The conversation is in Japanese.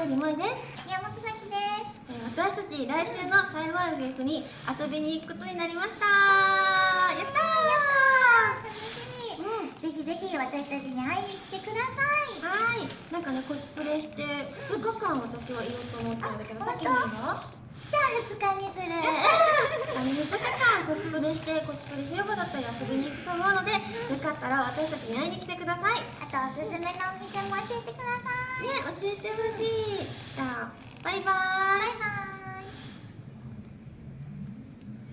にちは、ゆうりもえです。宮本咲です。えー私たち来週の台湾 FF に遊びに行くことになりました。やった楽しみ、うん。ぜひぜひ私たちに会いに来てください。ーはい。なんかね、コスプレして2日間私はいようと思ったんだけどあさっきのは？じゃあ2日にする。あの2日間コスプレしてコスプレ広場だったり遊びに行くと思うのでよかったら私たちに会いに来てください。ね、あとおすすめのお店も教えてください教えてほしい。じゃあ、バイバーイバイバイ。